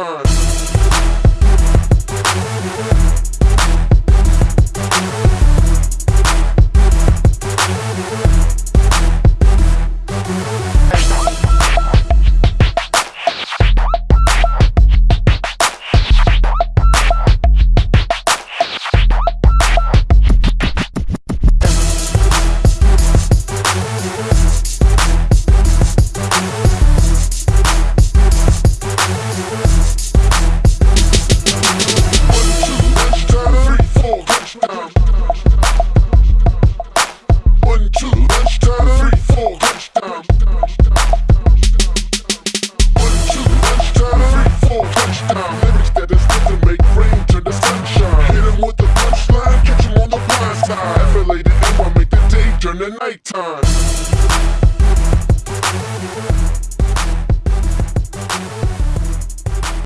amigos. In the nighttime.